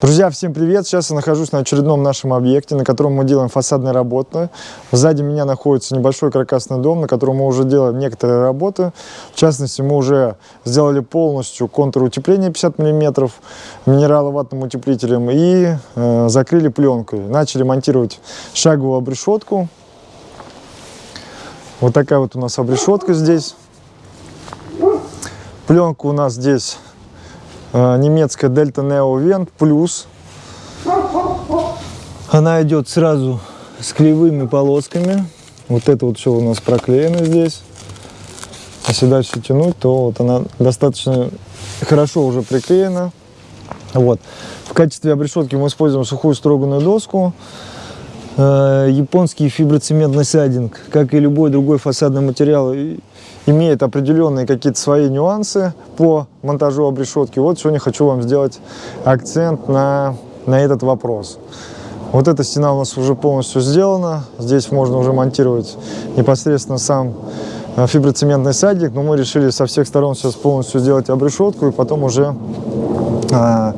Друзья, всем привет! Сейчас я нахожусь на очередном нашем объекте, на котором мы делаем фасадные работы. Сзади меня находится небольшой каркасный дом, на котором мы уже делаем некоторые работы. В частности, мы уже сделали полностью контур утепления 50 мм минераловатным утеплителем и э, закрыли пленкой. Начали монтировать шаговую обрешетку. Вот такая вот у нас обрешетка здесь. Пленка у нас здесь немецкая Delta Neo Vent Plus. Она идет сразу с кривыми полосками. Вот это вот все у нас проклеено здесь. Если дальше тянуть, то вот она достаточно хорошо уже приклеена. Вот. В качестве обрешетки мы используем сухую строганную доску, э, японский фиброцементный сайдинг, как и любой другой фасадный материал, имеет определенные какие-то свои нюансы по монтажу обрешетки. Вот сегодня хочу вам сделать акцент на, на этот вопрос. Вот эта стена у нас уже полностью сделана. Здесь можно уже монтировать непосредственно сам э, фиброцементный садик, но мы решили со всех сторон сейчас полностью сделать обрешетку и потом уже, а,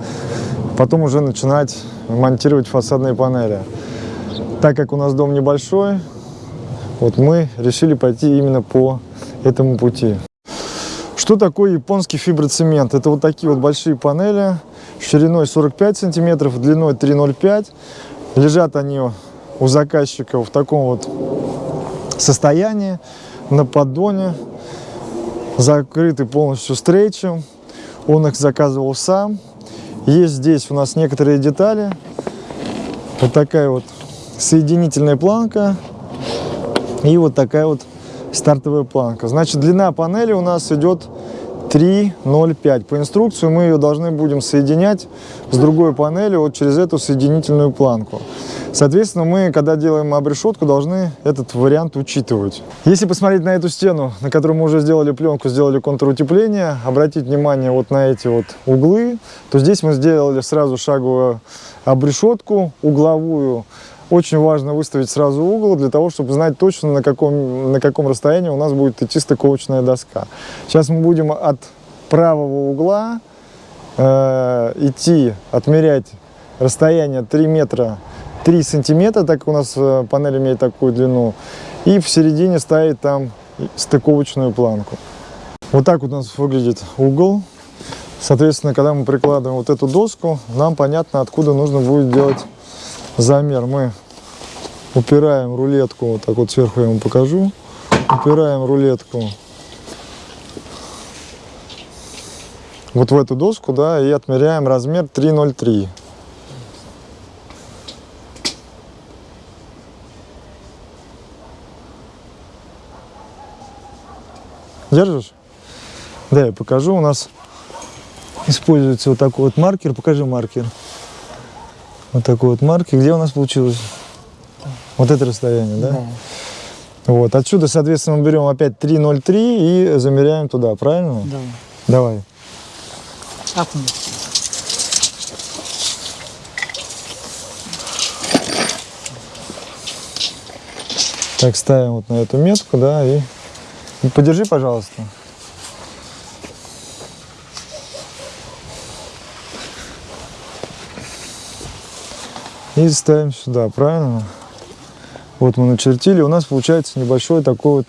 потом уже начинать монтировать фасадные панели. Так как у нас дом небольшой, вот мы решили пойти именно по этому пути. Что такое японский фиброцемент? Это вот такие вот большие панели шириной 45 сантиметров, длиной 3,05. Лежат они у заказчика в таком вот состоянии, на поддоне, закрыты полностью стрейчем. Он их заказывал сам. Есть здесь у нас некоторые детали. Вот такая вот соединительная планка и вот такая вот стартовая планка. Значит, длина панели у нас идет 3,05. По инструкции мы ее должны будем соединять с другой панелью вот через эту соединительную планку. Соответственно, мы, когда делаем обрешетку, должны этот вариант учитывать. Если посмотреть на эту стену, на которой мы уже сделали пленку, сделали контур утепления, обратить внимание вот на эти вот углы, то здесь мы сделали сразу шаговую обрешетку угловую, очень важно выставить сразу угол, для того, чтобы знать точно, на каком, на каком расстоянии у нас будет идти стыковочная доска. Сейчас мы будем от правого угла э, идти, отмерять расстояние 3 метра 3 сантиметра, так как у нас э, панель имеет такую длину, и в середине ставить там стыковочную планку. Вот так вот у нас выглядит угол. Соответственно, когда мы прикладываем вот эту доску, нам понятно, откуда нужно будет делать замер мы упираем рулетку, вот так вот сверху я вам покажу, упираем рулетку вот в эту доску, да, и отмеряем размер 3,03. Держишь? Да, я покажу. У нас используется вот такой вот маркер. Покажи маркер. Вот такой вот марки. Где у нас получилось? Вот это расстояние, да? Да. Вот. Отсюда, соответственно, мы берем опять 3,03 и замеряем туда, правильно? Да. Давай. Апнем. Так, ставим вот на эту метку, да, и, и подержи, пожалуйста. И ставим сюда, правильно? Вот мы начертили. У нас получается небольшой такой вот,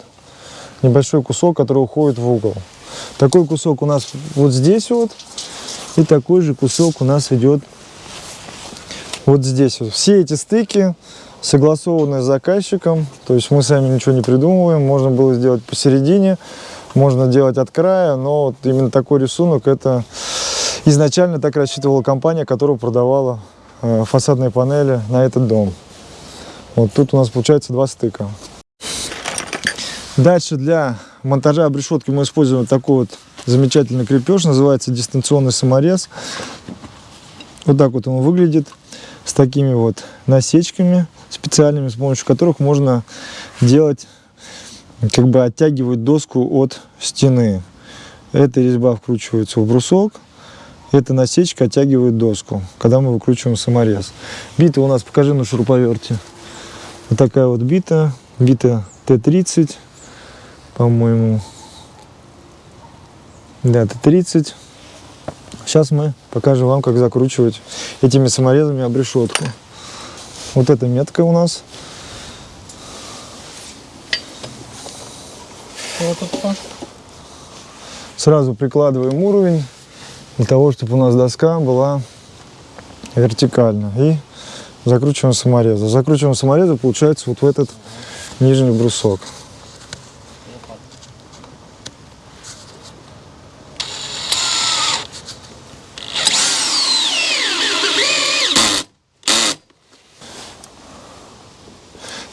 небольшой кусок, который уходит в угол. Такой кусок у нас вот здесь вот. И такой же кусок у нас идет вот здесь вот. Все эти стыки согласованы с заказчиком. То есть мы сами ничего не придумываем. Можно было сделать посередине, можно делать от края. Но вот именно такой рисунок, это изначально так рассчитывала компания, которая продавала Фасадные панели на этот дом. Вот тут у нас получается два стыка. Дальше для монтажа обрешетки мы используем такой вот замечательный крепеж, называется дистанционный саморез. Вот так вот он выглядит, с такими вот насечками специальными, с помощью которых можно делать, как бы оттягивать доску от стены. Эта резьба вкручивается в брусок, эта насечка оттягивает доску, когда мы выкручиваем саморез. Бита у нас, покажи на шуруповерте. Вот такая вот бита, бита Т-30, по-моему. Да, Т-30. Сейчас мы покажем вам, как закручивать этими саморезами обрешетку. Вот эта метка у нас. Сразу прикладываем уровень для того, чтобы у нас доска была вертикально. И закручиваем саморезы. Закручиваем саморезы, получается, вот в этот нижний брусок.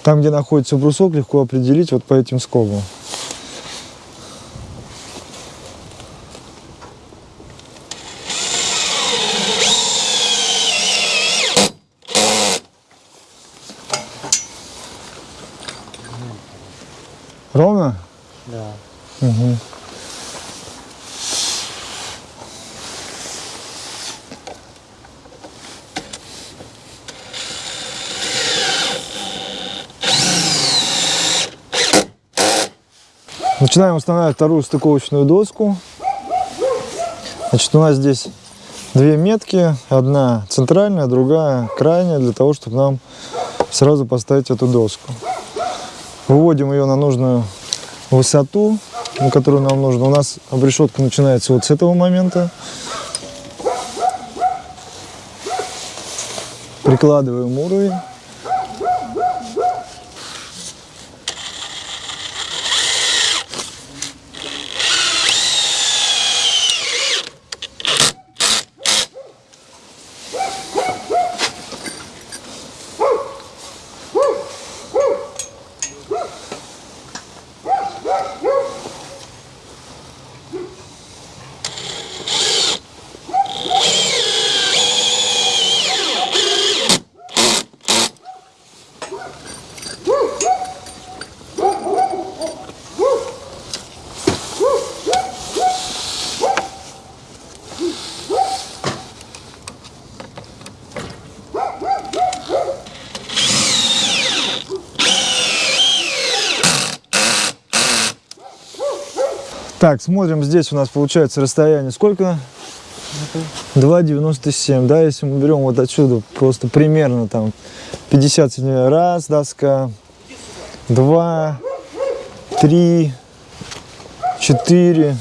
Там, где находится брусок, легко определить вот по этим скобам. Начинаем устанавливать вторую стыковочную доску. Значит, у нас здесь две метки. Одна центральная, другая крайняя, для того, чтобы нам сразу поставить эту доску. Выводим ее на нужную высоту, на которую нам нужно. У нас обрешетка начинается вот с этого момента. Прикладываем уровень. Так, смотрим, здесь у нас получается расстояние сколько? 2,97, да, если мы берем вот отсюда просто примерно там 50 сантиметров, раз доска, два, три, четыре,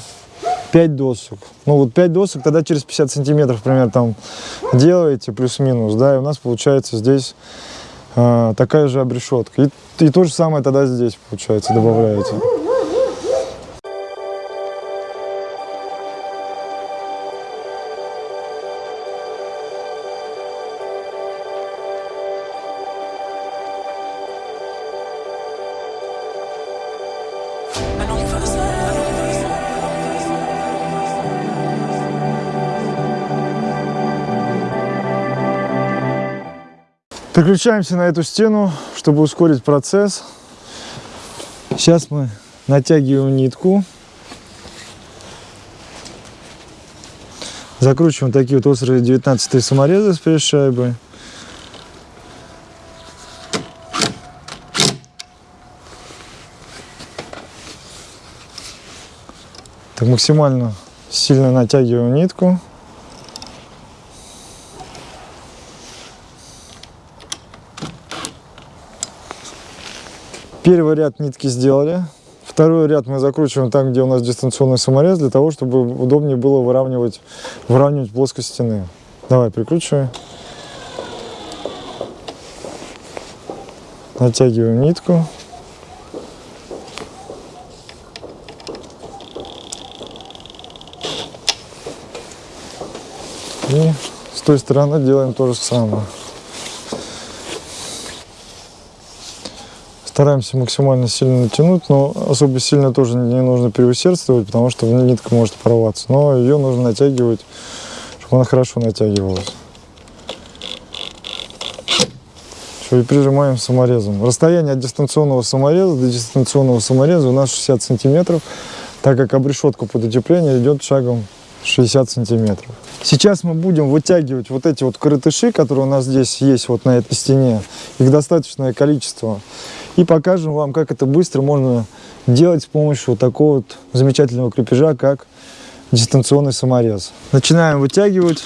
пять досок. Ну вот пять досок, тогда через 50 сантиметров, примерно, там делаете, плюс-минус, да, и у нас получается здесь а, такая же обрешетка. И, и то же самое тогда здесь, получается, добавляете. Переключаемся на эту стену, чтобы ускорить процесс. Сейчас мы натягиваем нитку. Закручиваем такие вот острые 19 саморезы с пресс-шайбой. Так максимально сильно натягиваем нитку. Первый ряд нитки сделали. Второй ряд мы закручиваем там, где у нас дистанционный саморез, для того, чтобы удобнее было выравнивать, выравнивать плоскость стены. Давай, прикручивай. Натягиваем нитку. И с той стороны делаем то же самое. Стараемся максимально сильно натянуть, но особо сильно тоже не нужно переусердствовать, потому что нитка может порваться. Но ее нужно натягивать, чтобы она хорошо натягивалась. И прижимаем саморезом. Расстояние от дистанционного самореза до дистанционного самореза у нас 60 сантиметров, так как обрешетка под утепление идет шагом 60 сантиметров. Сейчас мы будем вытягивать вот эти вот коротыши, которые у нас здесь есть вот на этой стене. Их достаточное количество. И покажем вам, как это быстро можно делать с помощью вот такого вот замечательного крепежа, как дистанционный саморез. Начинаем вытягивать.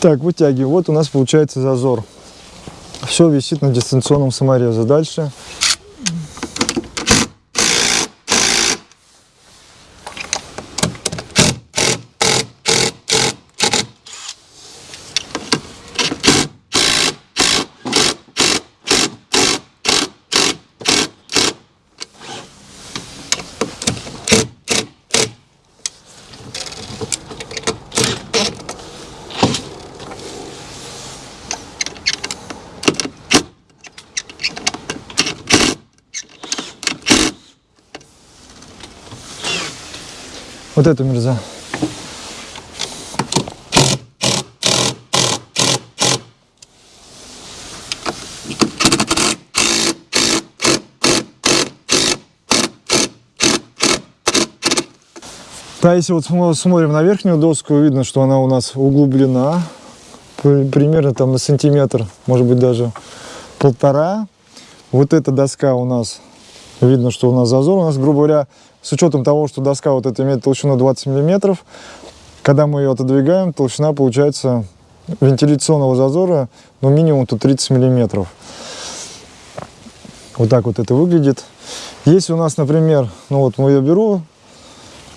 Так, вытягиваем. Вот у нас получается зазор. Все висит на дистанционном саморезе. Дальше вот эту мерза. Да, если вот смо- смотрим на верхнюю доску, видно, что она у нас углублена при- примерно там на сантиметр, может быть даже полтора. Вот эта доска у нас, видно, что у нас зазор. У нас, грубо говоря, с учетом того, что доска вот эта имеет толщину 20 миллиметров, когда мы ее отодвигаем, толщина получается вентиляционного зазора, ну, минимум тут 30 миллиметров. Вот так вот это выглядит. Если у нас, например, ну вот мы ее беру,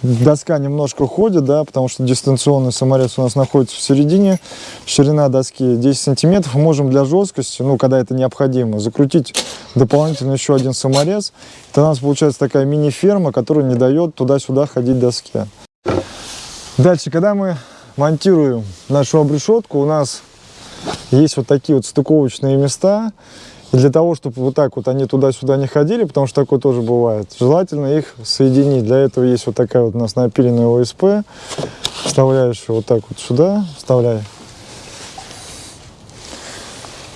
доска немножко уходит, да, потому что дистанционный саморез у нас находится в середине, ширина доски 10 сантиметров, можем для жесткости, ну, когда это необходимо, закрутить дополнительно еще один саморез, это у нас получается такая мини-ферма, которая не дает туда-сюда ходить доске. Дальше, когда мы монтируем нашу обрешетку, у нас есть вот такие вот стыковочные места, для того, чтобы вот так вот они туда-сюда не ходили, потому что такое тоже бывает, желательно их соединить. Для этого есть вот такая вот у нас напиленная ОСП. Вставляешь вот так вот сюда, вставляй.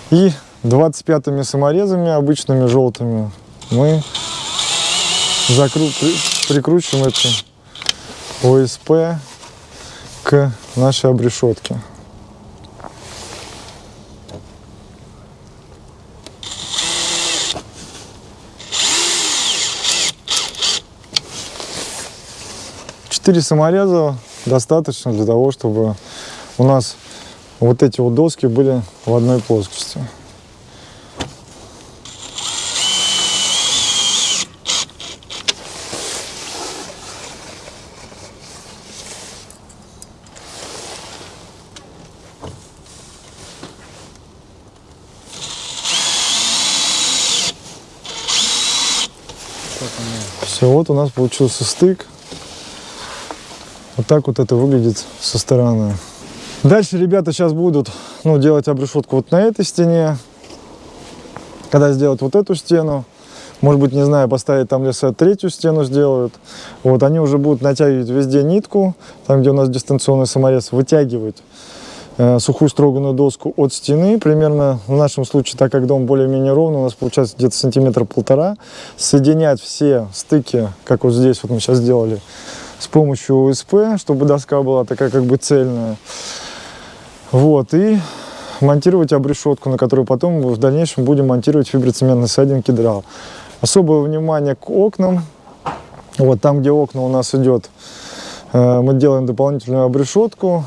И 25-ми саморезами, обычными желтыми, мы закру... при- прикручиваем эту ОСП к нашей обрешетке. Четыре самореза достаточно для того, чтобы у нас вот эти вот доски были в одной плоскости. Все, вот у нас получился стык. Вот так вот это выглядит со стороны. Дальше ребята сейчас будут ну, делать обрешетку вот на этой стене. Когда сделают вот эту стену, может быть, не знаю, поставить там леса третью стену сделают. Вот, они уже будут натягивать везде нитку, там, где у нас дистанционный саморез, вытягивать э, сухую строганную доску от стены, примерно в нашем случае, так как дом более-менее ровный, у нас получается где-то сантиметра полтора, соединять все стыки, как вот здесь вот мы сейчас сделали, с помощью ОСП, чтобы доска была такая как бы цельная. Вот, и монтировать обрешетку, на которую потом в дальнейшем будем монтировать фиброцементный сайдинг кедрал. Особое внимание к окнам. Вот там, где окна у нас идет, э, мы делаем дополнительную обрешетку.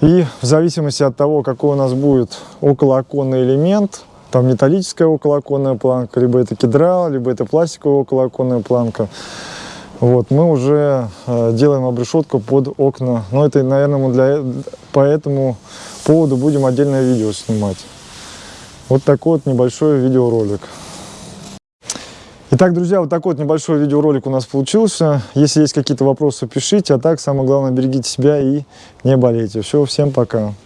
И в зависимости от того, какой у нас будет околооконный элемент, там металлическая околооконная планка, либо это кедрал, либо это пластиковая околооконная планка, вот, мы уже э, делаем обрешетку под окна. Но это, наверное, мы для, по этому поводу будем отдельное видео снимать. Вот такой вот небольшой видеоролик. Итак, друзья, вот такой вот небольшой видеоролик у нас получился. Если есть какие-то вопросы, пишите. А так, самое главное, берегите себя и не болейте. Все, всем пока.